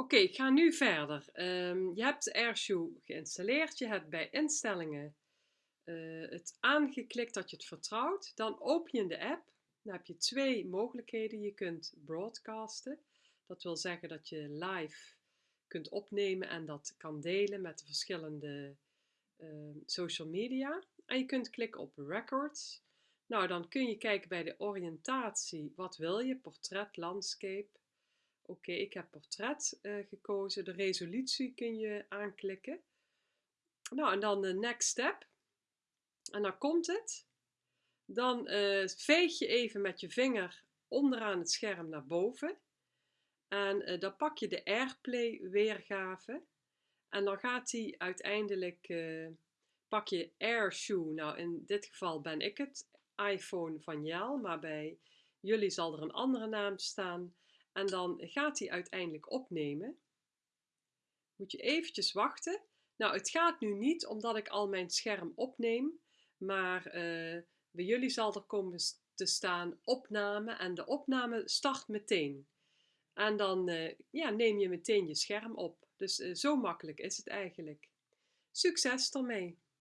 Oké, ik ga nu verder. Ehm, je hebt AirShoe geïnstalleerd. Je hebt bij instellingen uh, het aangeklikt dat je het vertrouwt. Dan open je de app. Dan heb je twee mogelijkheden. Je kunt broadcasten. Dat wil zeggen dat je live kunt opnemen en dat kan delen met de verschillende uh, social media. En je kunt klikken op records. Nou, dan kun je kijken bij de oriëntatie. Wat wil je? Portret, landscape. Oké, ik heb portret uh, gekozen. De resolutie kun je aanklikken. Nou, en dan de next step. En dan komt het. Dan uh, veeg je even met je vinger onderaan het scherm naar boven. En dan pak je de Airplay weergave. En dan gaat hij uiteindelijk, pak je AirShoe. Nou, in dit geval ben ik het iPhone van Jel, maar bij jullie zal er een andere naam staan. En dan gaat hij uiteindelijk opnemen. Moet je eventjes wachten. Nou, het gaat nu niet omdat ik al mijn scherm opneem, maar uh, bij jullie zal er komen te staan opname en de opname start meteen. En dan uh, ja, neem je meteen je scherm op. Dus uh, zo makkelijk is het eigenlijk. Succes ermee!